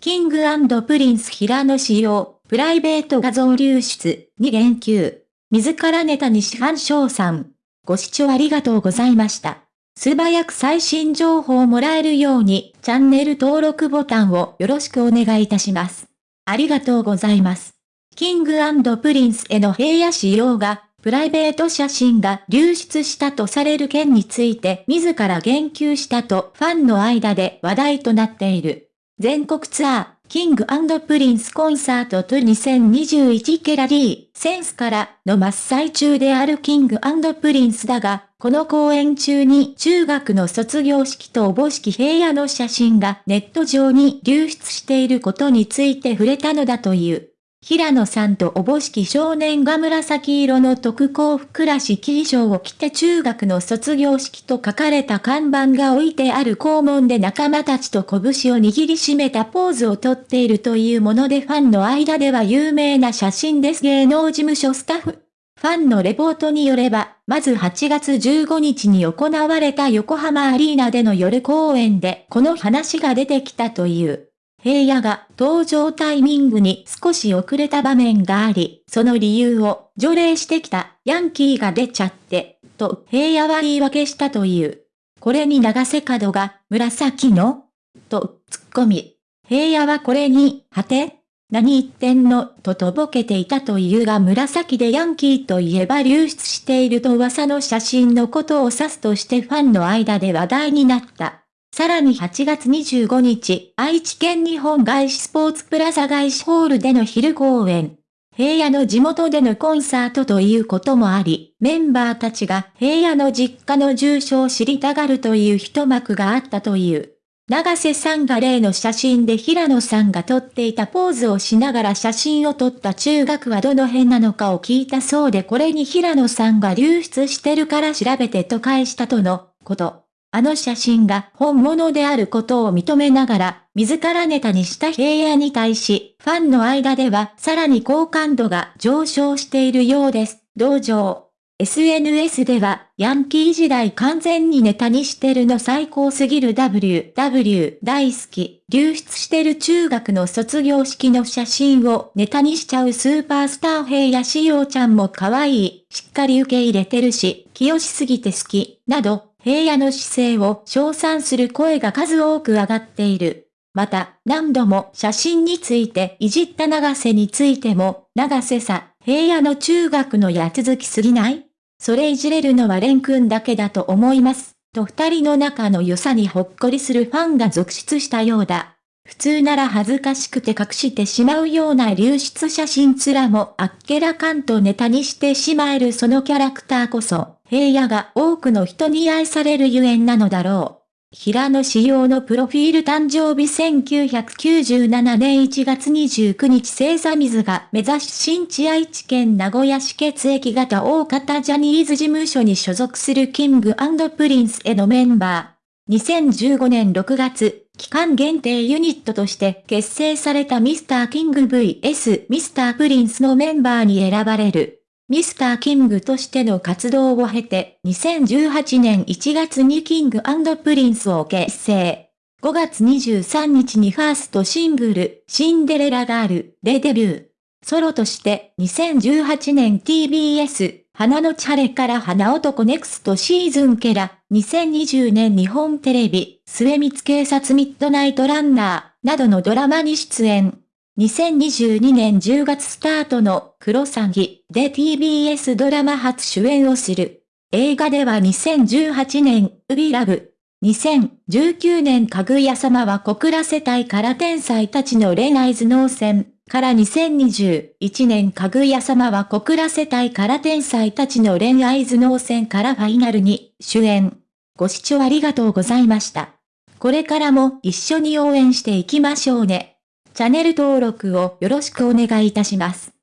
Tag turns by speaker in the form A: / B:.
A: King & Prince平野紫耀、プライベート画像流出に言及。自らネタにしファン賞賛。ご視聴ありがとうございました。素早く最新情報をもらえるように、チャンネル登録ボタンをよろしくお願いいたします。ありがとうございます。 King & Princeの平野紫耀が、プライベート写真が流出したとされる件について自ら言及したとファンの間で話題となっている。全国ツアー、 King & Prince concert tour 2021からRe:Senseからの真っ最中である King & Princeだが、この公演中に中学の卒業式とおぼしき平野の写真がネット上に流出していることについて触れたのだという。平野さんとおぼしき少年が紫色の特攻服らしき衣装を着て中学の卒業式と書かれた看板が置いてある校門で仲間たちと拳を握りしめたポーズをとっているというものでファンの間では有名な写真です芸能事務所スタッフ。ファンのレポートによれば、まず8月15日に行われた横浜アリーナでの夜公演でこの話が出てきたという。平野が登場タイミングに少し遅れた場面があり、その理由を除霊してきたヤンキーが出ちゃって、と平野は言い訳したという。これに長瀬角が紫の？と突っ込み。平野はこれに、はて？何言ってんの？ととぼけていたというが紫でヤンキーといえば流出していると噂の写真のことを指すとしてファンの間で話題になった。さらに8月25日、愛知県日本外資スポーツプラザ外資ホールでの昼公演。平野の地元でのコンサートということもあり、メンバーたちが平野の実家の住所を知りたがるという一幕があったという。長瀬さんが例の写真で平野さんが撮っていたポーズをしながら写真を撮った中学はどの辺なのかを聞いたそうでこれに平野さんが流出してるから調べてと返したとのこと。あの写真が本物であることを認めながら、自らネタにした平野に対し、ファンの間ではさらに好感度が上昇しているようです。同情。SNS では、ヤンキー時代完全にネタにしてるの最高すぎる。WW 大好き、流出してる中学の卒業式の写真をネタにしちゃう。スーパースター平野しおちゃんも可愛い、しっかり受け入れてるし、清しすぎて好き、など、平野の姿勢を称賛する声が数多く上がっている。また、何度も写真についていじった長瀬についても、長瀬さ、平野の中学のや続きすぎない？それいじれるのは蓮くんだけだと思います。と二人の仲の良さにほっこりするファンが続出したようだ。普通なら恥ずかしくて隠してしまうような流出写真すらもあっけらかんとネタにしてしまえるそのキャラクターこそ、平野が多くの人に愛されるゆえんなのだろう。平野紫耀のプロフィール誕生日1997年1月29日星座水瓶座出身地愛知県名古屋市血液型 O型ジャニーズ事務所に所属する King & Princeのメンバー。2015年6月、期間限定ユニットとして結成されたミスターキング VS ミスタープリンスのメンバーに選ばれる。 Mr.Kingとしての活動を経て、2018年1月に Kingプリンスを結成。5月23日にファーストシングル、シンデレラガールでデビュー。ソロとして2018年 TBS、花のチャレから花男ネクストシーズンケラ、2020年日本テレビ、末光警察ミッドナイトランナー、などのドラマに出演。2022年10月スタートのクロサギで TBS ドラマ初主演をする。映画では2018年、ウビラブ。2019年かぐや様は小倉世帯から天才たちの恋愛頭脳戦から2021年かぐや様は小倉世帯から天才たちの恋愛頭脳戦からファイナルに主演。ご視聴ありがとうございました。これからも一緒に応援していきましょうね。チャンネル登録をよろしくお願いいたします。